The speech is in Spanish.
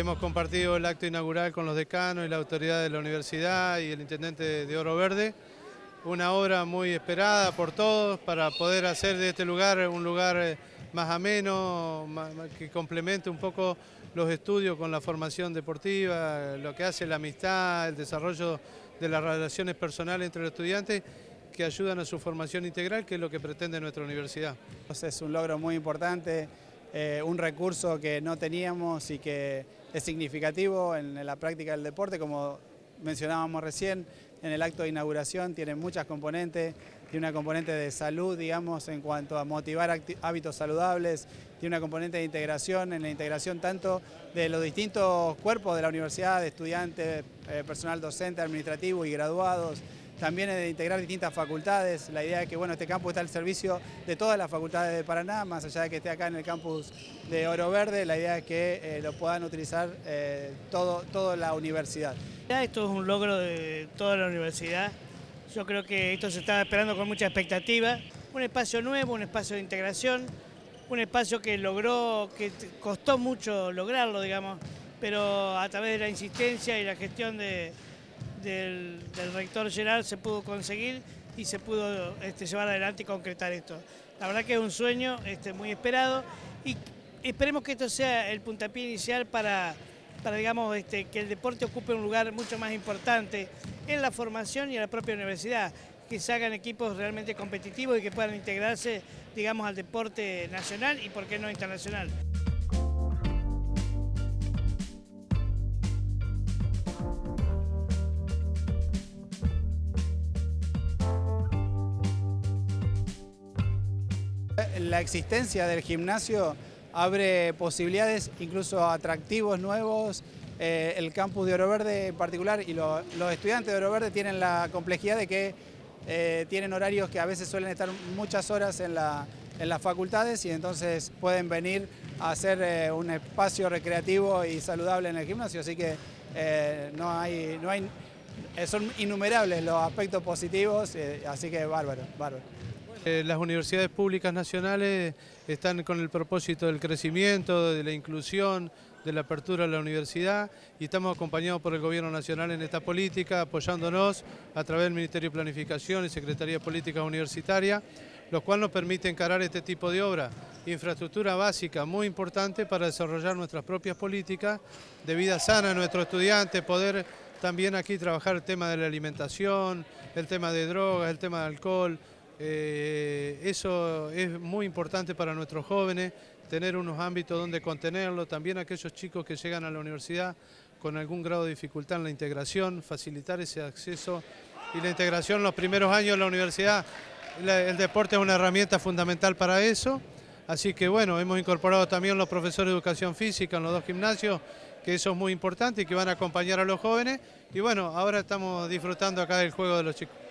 Hemos compartido el acto inaugural con los decanos y la autoridad de la universidad y el intendente de Oro Verde. Una obra muy esperada por todos para poder hacer de este lugar un lugar eh, más ameno, que complemente un poco los estudios con la formación deportiva, lo que hace la amistad, el desarrollo de las relaciones personales entre los estudiantes que ayudan a su formación integral, que es lo que pretende nuestra universidad. Es un logro muy importante, eh, un recurso que no teníamos y que es significativo en la práctica del deporte, como mencionábamos recién, en el acto de inauguración tiene muchas componentes, tiene una componente de salud, digamos, en cuanto a motivar hábitos saludables, tiene una componente de integración, en la integración tanto de los distintos cuerpos de la universidad, de estudiantes, eh, personal docente, administrativo y graduados, también de integrar distintas facultades. La idea es que bueno, este campus está al servicio de todas las facultades de Paraná, más allá de que esté acá en el campus de Oro Verde, la idea es que eh, lo puedan utilizar eh, todo, toda la universidad. Esto es un logro de toda la universidad. Yo creo que esto se estaba esperando con mucha expectativa. Un espacio nuevo, un espacio de integración, un espacio que logró, que costó mucho lograrlo, digamos, pero a través de la insistencia y la gestión de, del, rector Gerard se pudo conseguir y se pudo este, llevar adelante y concretar esto. La verdad que es un sueño este, muy esperado y esperemos que esto sea el puntapié inicial para, digamos, este, que el deporte ocupe un lugar mucho más importante en la formación y en la propia universidad, que se hagan equipos realmente competitivos y que puedan integrarse digamos, al deporte nacional y por qué no internacional. La existencia del gimnasio abre posibilidades, incluso atractivos nuevos. Eh, el campus de Oro Verde en particular y los estudiantes de Oro Verde tienen la complejidad de que eh, tienen horarios que a veces suelen estar muchas horas en, las facultades y entonces pueden venir a hacer eh, un espacio recreativo y saludable en el gimnasio, así que no hay, no hay, son innumerables los aspectos positivos, así que bárbaro, bárbaro. Eh, las universidades públicas nacionales están con el propósito del crecimiento, de la inclusión, de la apertura de la universidad y estamos acompañados por el Gobierno Nacional en esta política, apoyándonos a través del Ministerio de Planificación y Secretaría de Políticas Universitarias, lo cual nos permite encarar este tipo de obra. Infraestructura básica muy importante para desarrollar nuestras propias políticas de vida sana a nuestros estudiantes, poder también aquí trabajar el tema de la alimentación, el tema de drogas, el tema de alcohol, eh, eso es muy importante para nuestros jóvenes, tener unos ámbitos donde contenerlo, también aquellos chicos que llegan a la universidad con algún grado de dificultad en la integración, facilitar ese acceso y la integración los primeros años de la universidad. el deporte es una herramienta fundamental para eso, así que bueno, hemos incorporado también los profesores de educación física en los dos gimnasios, que eso es muy importante y que van a acompañar a los jóvenes. Y bueno, ahora estamos disfrutando acá del juego de los chicos.